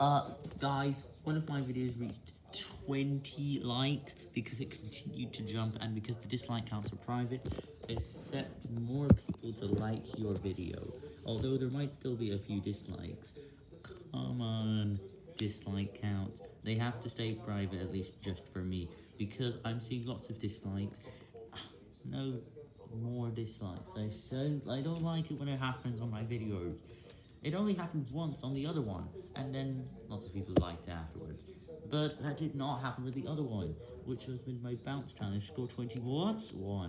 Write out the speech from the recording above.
Uh, guys, one of my videos reached 20 likes because it continued to jump and because the dislike counts are private, accept more people to like your video. Although there might still be a few dislikes. Come on, dislike counts. They have to stay private, at least just for me, because I'm seeing lots of dislikes. No more dislikes. I so I don't like it when it happens on my videos. It only happened once on the other one, and then lots of people liked it afterwards. But that did not happen with the other one, which was with my bounce challenge, score 20 what? One.